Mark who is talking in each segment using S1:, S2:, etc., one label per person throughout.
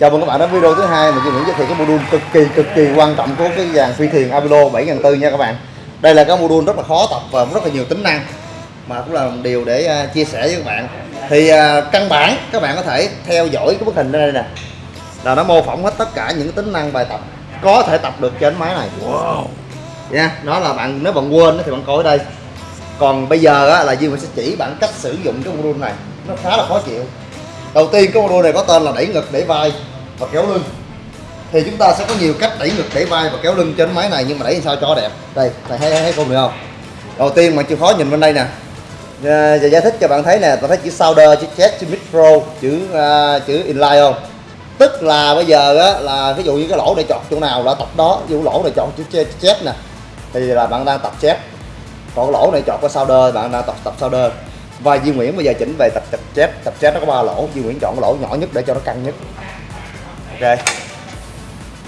S1: Chào mừng các bạn đến video thứ hai Duy Nguyễn giới thiệu cái module cực kỳ cực kỳ quan trọng của cái dàn phi thuyền Avilo 7400 nha các bạn. Đây là cái module rất là khó tập và rất là nhiều tính năng mà cũng là một điều để uh, chia sẻ với các bạn. Thì uh, căn bản các bạn có thể theo dõi cái bức hình đây nè. Là nó mô phỏng hết tất cả những tính năng bài tập có thể tập được trên máy này. Wow. Nha, nó là bạn nếu bạn quên thì bạn coi ở đây. Còn bây giờ á, là Duy Nguyễn sẽ chỉ bạn cách sử dụng cái module này. Nó khá là khó chịu đầu tiên cái module này có tên là đẩy ngực đẩy vai và kéo lưng. Thì chúng ta sẽ có nhiều cách đẩy ngực đẩy vai và kéo lưng trên máy này nhưng mà đẩy sao cho đẹp. Đây thầy thấy thấy không được không? Đầu tiên mà chịu khó nhìn bên đây nè. Giờ giải thích cho bạn thấy nè tôi thấy chữ solder chữ chest chữ micro chữ uh, chữ inline không? Tức là bây giờ á, là ví dụ như cái lỗ để chọn chỗ nào là tập đó ví dụ lỗ này chọn chữ chest nè. Thì là bạn đang tập chest còn lỗ này chọn cái solder bạn đang tập tập solder và Duy Nguyễn bây giờ chỉnh về tập tập chép tập chép nó có ba lỗ. Duy Nguyễn chọn cái lỗ nhỏ nhất để cho nó căng nhất. Ok.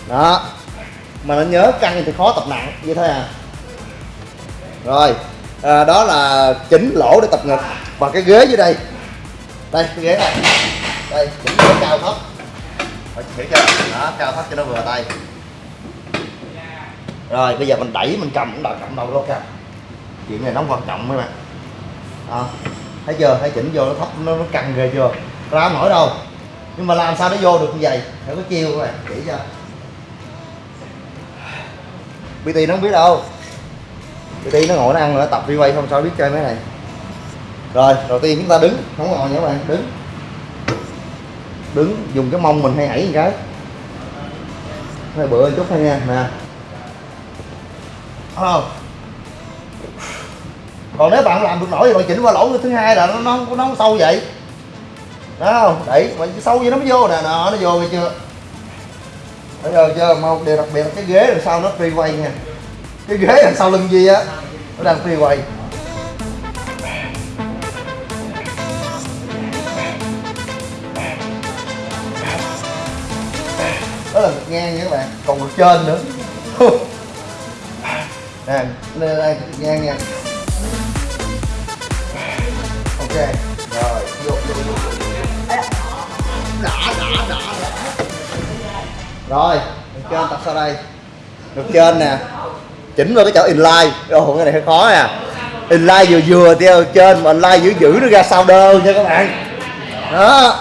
S1: Đó. Mà nó nhớ căng thì khó tập nặng như thế à? Rồi. À, đó là chỉnh lỗ để tập ngực. Và cái ghế dưới đây. Đây cái ghế này. Đây chỉnh ghế cao thấp. Phải chỉnh cho. Đó cao thấp cho nó vừa tay. Rồi bây giờ mình đẩy mình cầm cũng đòi cầm đâu đâu cầm chuyện này nó quan trọng mấy bạn. Đó thấy chưa? Thấy chỉnh vô nó thấp nó, nó căng ghê chưa? Ra nổi đâu. Nhưng mà làm sao nó vô được như vậy? Phải có chiêu các bạn chỉ cho. BT nó không biết đâu. BT nó ngồi nó ăn nó tập đi quay không sao biết chơi mấy này. Rồi đầu tiên chúng ta đứng. Không ngồi nha các bạn đứng. Đứng dùng cái mông mình hay hãy một cái. Hơi bự chút thôi nha nè. Không còn nếu bạn làm được nổi thì bạn chỉnh qua lỗ thứ hai là nó nó nó không sâu vậy. Đó không? Đẩy mà sâu như nó mới vô nè. Nó nó vô nghe chưa? Bây giờ chưa? Mà điều đặc biệt là cái ghế đằng sau nó free quay nha. Cái ghế đằng sau lưng gì á, nó đang free quay. Đó là ngực ngang nha các bạn. Còn ngực trên nữa. Nè, đây đây ngang nha ok. Rồi, vô vô vô đã đã đã. Rồi được trên tập sau đây. Được trên nè. Chỉnh vào cái chỗ inline. Ồ, cái này hơi khó nè inline vừa vừa theo trên mà inline giữ giữ nó ra sau đơ nha các bạn. Đó.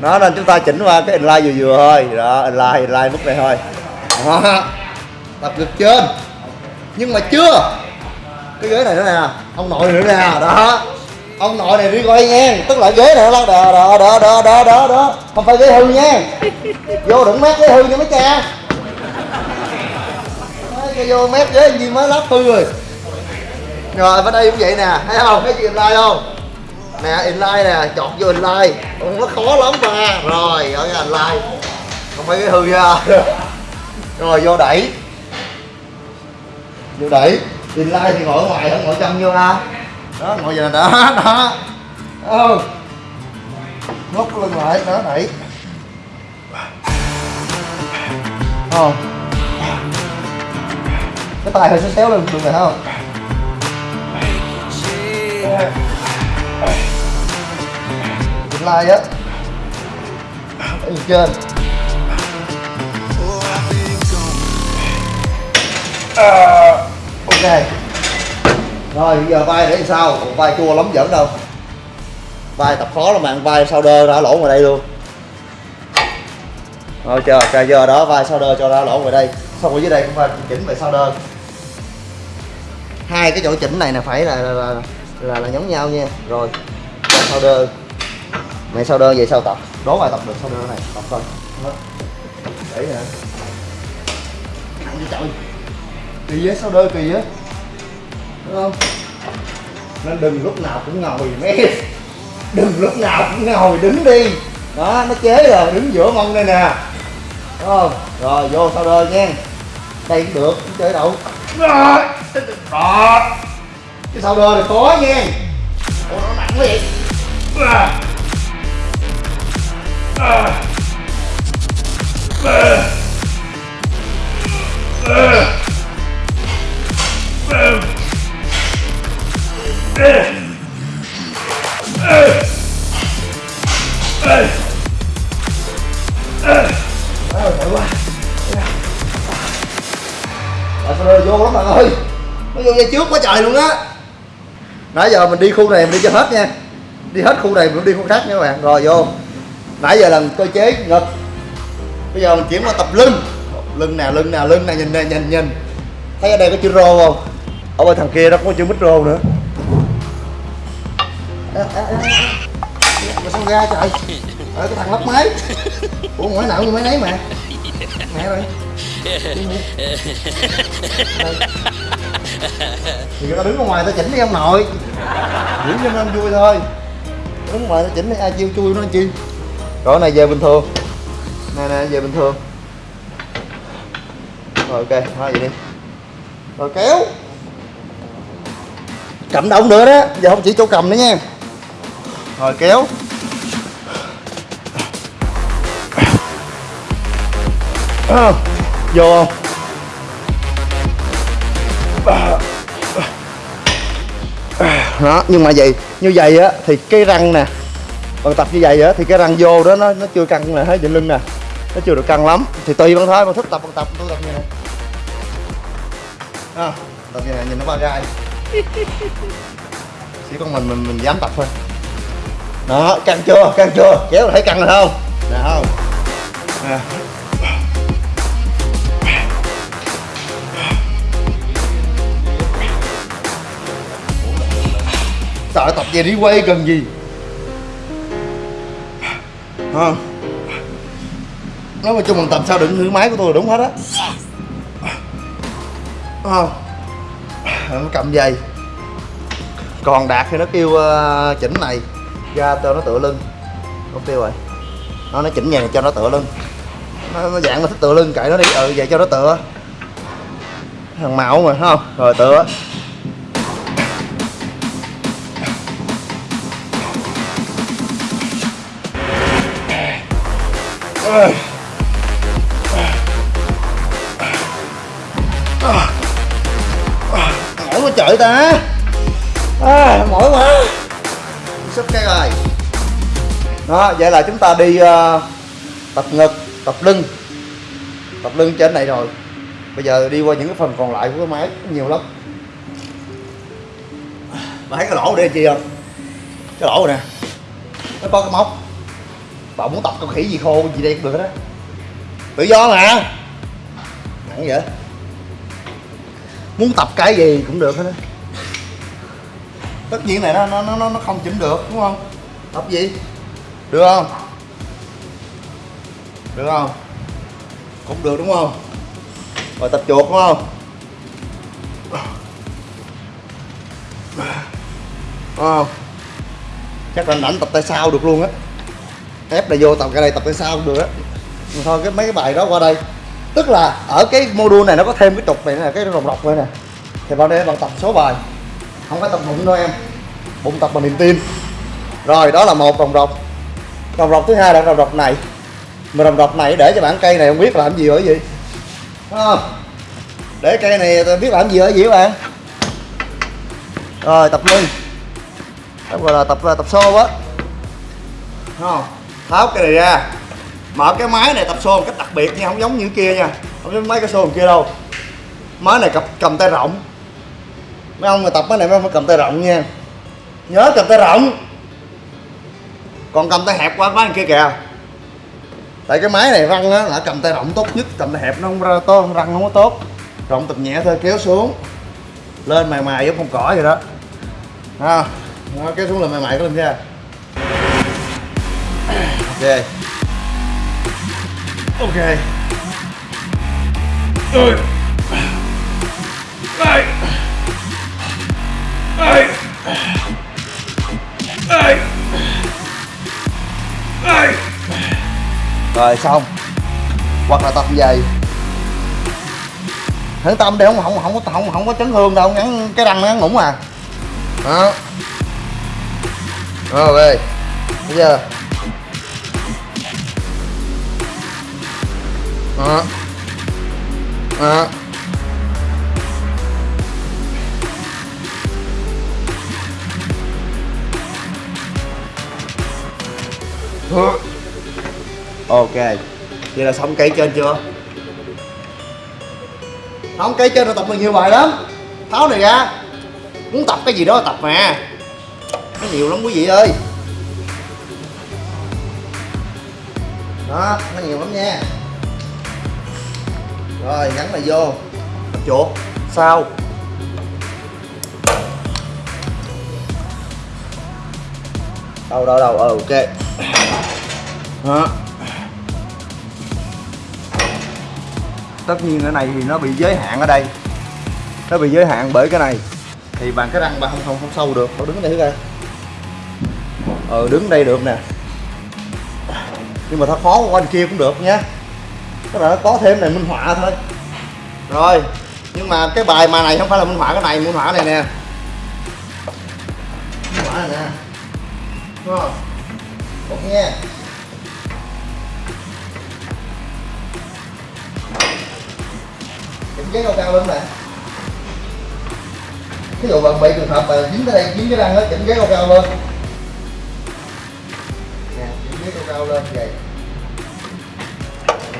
S1: Nó nên chúng ta chỉnh qua cái inline vừa vừa thôi. Đó, inline inline mức này thôi. Đó. tập được trên. Nhưng mà chưa. Cái ghế này nữa nè. Ông nội nữa nè. Đó ông nội này đi coi nha, tức là ghế này nó lắc đờ đó đó đó đó đó đó không phải ghế hư nha. Vô đừng mép ghế hư nha mấy cha. Cái vô mép ghế gì mới lắp hư rồi. Rồi, bên đây cũng vậy nè. Thấy không? Thấy gì like không? Nè, inline nè chọt vô inline. Nó khó lắm mà. Rồi, ở cái inline. Không phải ghế hư nha. Rồi, vô đẩy. Vô đẩy. Inline thì ngồi ở ngoài, không ngồi trong vô ha đó ngồi giờ đó ờ. đó. Ừ nốt lưng lại đó đẩy. Không cái tay hơi xéo xéo lên được này không? Inline á. Ở trên. À, ok rồi bây giờ vai để sao? Vai chua lắm giỡn đâu. Vai tập khó lắm bạn vai sau đơ ra lỗ ngoài đây luôn. Rồi chờ cà giờ đó vai sau đơ cho ra lỗ ngoài đây. Xong ở dưới đây cũng phải chỉnh về sau đơ. Hai cái chỗ chỉnh này là phải là là, là, là, là giống nhau nha. Rồi sau đơ. Mày sau đơ về sau tập? Đố bài tập được sau đơ này? Tập coi. Để nè nặng như trời. Kỳ với sau đơ kỳ á đúng không? Nên đừng lúc nào cũng ngồi mấy đừng lúc nào cũng ngồi đứng đi. Đó nó chế rồi đứng giữa mông đây nè. Đúng không? Rồi vô sau đơ nha. Đây cũng được cũng chơi đâu đó. Cái sau đơ này khó nha. Ủa, nó nặng quá vậy. À. À. À. Tại sao nó vô lắm bạn ơi. Nó vô dây trước quá trời luôn á. Nãy giờ mình đi khu này mình đi cho hết nha. Đi hết khu này mình đi khu khác nha các bạn. Rồi vô. Nãy giờ là cơ chế ngực. Bây giờ mình chuyển qua tập lưng. Lưng nè, lưng nè, lưng nè, nhìn nè, nhìn, nhìn. Thấy ở đây có chữ rô không? Ở bên thằng kia đó có chữ mít rô nữa à, à, à, mà sao ra trời? Ở cái thằng lắp máy. Ủa ngoại nợ như máy nấy mà. Mẹ rồi thì tao đứng ở ngoài tao chỉnh đi ông nội. Giữ cho nó vui thôi. Đứng ngoài tao chỉnh đi ai chiêu chui nó chi? Rồi này về bình thường. Nè nè về bình thường. Rồi ok thôi vậy đi. Rồi kéo. Cầm động nữa đó. Giờ không chỉ chỗ cầm nữa nha rồi kéo. À, vô không? Đó nhưng mà vậy như vậy á thì cái răng nè bằng tập như vậy á thì cái răng vô đó nó nó chưa căng là hết trên lưng nè nó chưa được căng lắm. Thì tùy bạn thôi mà thích tập bằng tập tôi tập như này. À, tập như này nhìn nó bao gai chỉ con mình mình mình dám tập thôi đó căng chưa? Căng chưa? Kéo thấy căng rồi không? Nè không. Nè. Sợ tập về đi quay cần gì? Không nói mà chung mình tập sao đựng thử máy của tôi là đúng hết á. Không nó cầm dây còn đạt thì nó kêu uh, chỉnh này ra cho nó tựa lưng. Không tiêu rồi. Nó nó chỉnh nhà này cho nó tựa lưng. Nó, nó dạng nó thích tựa lưng kệ nó đi. Ừ vậy cho nó tựa. Thằng mạo mà không? Rồi tựa. Mỏi quá trời ta. À, mỏi quá sắp cái rồi đó vậy là chúng ta đi uh, tập ngực tập lưng. Tập lưng trên này rồi. Bây giờ đi qua những cái phần còn lại của cái máy nhiều lắm. Mà thấy cái lỗ đây chi không cái lỗ này nè. Nó có cái móc. Bà muốn tập con khỉ gì khô gì đây cũng được đó tự do mà. Nặng vậy. Muốn tập cái gì cũng được hết á tất nhiên này, nó nó nó nó không chỉnh được, đúng không? Tập gì? Được không? Được không? Cũng được, đúng không? Rồi tập chuột, đúng không? Không? Chắc là ảnh tập tay sau được luôn á. Ép này vô tập, cái này tập tay sau cũng được á. Thôi, cái mấy cái bài đó qua đây. Tức là ở cái module này nó có thêm cái trục này nè, cái rồng rọc này nè. Thì vào đây bạn tập số bài không phải tập bụng đâu em. Bụng tập bằng niềm tin. Rồi đó là một rồng rọc. Rồng rọc thứ hai là rồng rọc này. Mà rồng rọc này để cho bạn cây này không biết làm gì ở gì. Đúng không? Để cây này biết làm gì ở gì các bạn. Rồi tập lưng đó gọi là tập à, tập xô á. Không? Tháo cái này ra. Mở cái máy này tập xô một cách đặc biệt nha không giống như kia nha. Không giống mấy cái xô kia đâu. Máy này cầm, cầm tay rộng mấy ông mà tập cái này mấy ông phải cầm tay rộng nha. Nhớ cầm tay rộng. Còn cầm tay hẹp quá quá kia kìa. Tại cái máy này răng á là cầm tay rộng tốt nhất cầm tay hẹp nó không ra to răng không có tốt. Rộng tập nhẹ thôi kéo xuống. Lên mài mài giống con cỏ vậy đó. À, nó kéo xuống là mài mài có lên ra à? ok. Ok. Ôi. Ai. Ai. Ai. Rồi, xong hoặc là tập về thử tâm để không không không có, không không có chấn thương đâu, ngắn cái răng nó ngắn ngủn à đó rồi bây giờ đó đó ok. Vậy là xong cây trên chưa? Không cây chân là tập được nhiều bài lắm. Tháo này ra. Muốn tập cái gì đó tập mà. Nó nhiều lắm quý vị ơi. Đó nó nhiều lắm nha. Rồi gắn này vô. Chuột sau đâu đâu đâu ờ ok. Đó. Tất nhiên cái này thì nó bị giới hạn ở đây. Nó bị giới hạn bởi cái này. Thì bằng cái răng bạn không không không sâu được. Đâu đứng đây thử coi ờ đứng đây được nè. Nhưng mà nó khó qua bên kia cũng được nha tức là nó có thêm này minh họa thôi. Rồi, nhưng mà cái bài mà này không phải là minh họa, cái này, minh họa này nè. Minh họa này nè đúng không Cục nha. Chỉnh ghế cao cao lên nè. Ví dụ bạn bị trường hợp mà dính tới đây, dính cái răng đó chỉnh ghế cao cao lên. Nè, chỉnh ghế cao cao lên vậy.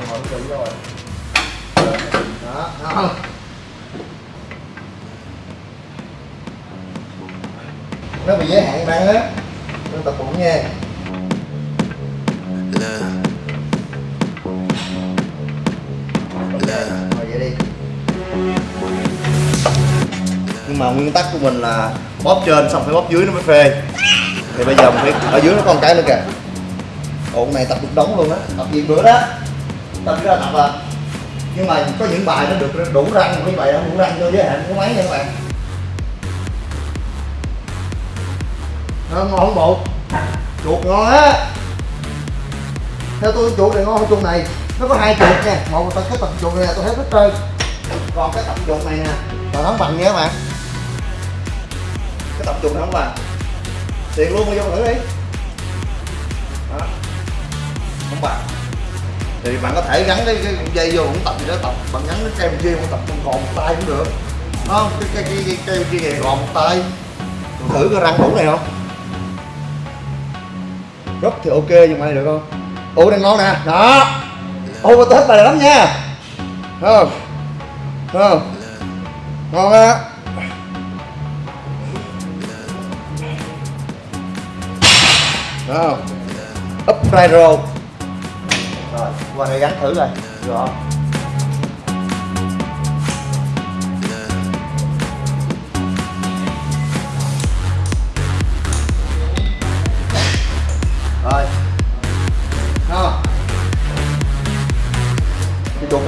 S1: Ngồi kỹ rồi. Đó đó. Nó bị giới hạn răng á nên tập bụng nha rồi vậy đi. Nhưng mà nguyên tắc của mình là bóp trên xong phải bóp dưới nó mới phê. Thì bây giờ mình phải ở dưới nó còn cái nữa kìa. Ổ này tập được đống luôn á. Tập gì bữa đó. Tập ra tập à. Nhưng mà có những bài nó được đủ răng mấy bài không đủ răng cho giới hạn của máy nha các bạn nó ngon không bộ chuột ngon á. Theo tôi chuột này ngon hơn chuột này. Nó có hai chuột nha. Một là cái tập chuột này tôi thấy rất trơn còn cái tập chuột này nè là nó bằng nha các bạn. Cái tập chuột này không bằng. Tiền luôn mà vô thử đi. Đó. Không bằng. Thì bạn có thể gắn cái, cái dây vô cũng tập gì đó tập. Bạn gắn cái cây kia cũng tập con gòn một tay cũng được. Đúng không? Cái cái cái cái cây kia gòn một tay. Thử cái răng đủ này không? Rất thì ok, nhưng mà này được không? Ô đang ngon nè. Đó. Ô mà tôi thích bài này lắm nha. Thấy không? Thấy không? Ngon á. Thấy không? Up right roll rồi, qua đây gắn thử rồi được không?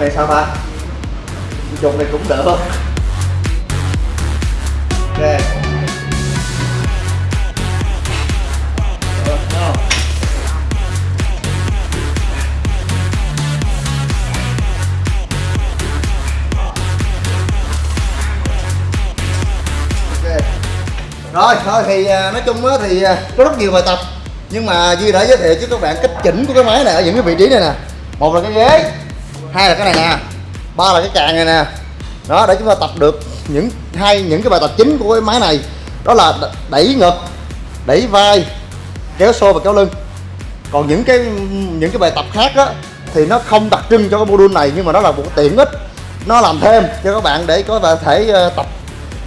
S1: Này sao ta cái này cũng được. ok Rồi. Ok. rồi, thôi thì à, nói chung á thì à, có rất nhiều bài tập nhưng mà Duy đã giới thiệu cho các bạn cách chỉnh của cái máy này ở những cái vị trí này nè một là cái ghế hai là cái này nè. Ba là cái càng này nè. Đó, để chúng ta tập được những hai, những cái bài tập chính của cái máy này. Đó là đẩy ngực, đẩy vai, kéo xô và kéo lưng. Còn những cái những cái bài tập khác á, thì nó không đặc trưng cho cái module này, nhưng mà nó là một tiện ích. Nó làm thêm cho các bạn để có thể ờ, tập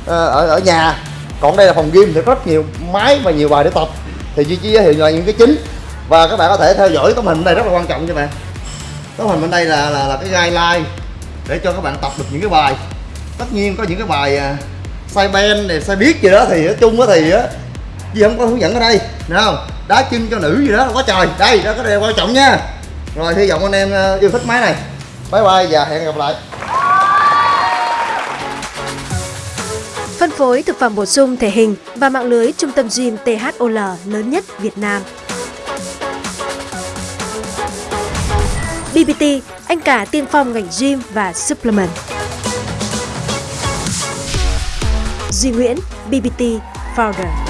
S1: ờ, ở ở nhà. Còn đây là phòng gym thì rất nhiều máy và nhiều bài để tập. Thì Duy chỉ giới thiệu là những cái chính. Và các bạn có thể theo dõi tấm hình này rất là quan trọng cho bạn tấm hình bên đây là là, là cái guideline để cho các bạn tập được những cái bài. Tất nhiên có những cái bài à, sai ben này sai biết gì đó thì nói chung á thì á gì không có hướng dẫn ở đây nào không? Đá chân cho nữ gì đó quá trời. Đây đó cái này quan trọng nha. Rồi hy vọng anh em à, yêu thích máy này. Bye bye và hẹn gặp lại.
S2: Phân phối thực phẩm bổ sung thể hình và mạng lưới trung tâm gym THOL lớn nhất Việt Nam. GPT, anh cả tiên phong ngành gym và supplement. Duy Nguyễn, BBT Founder.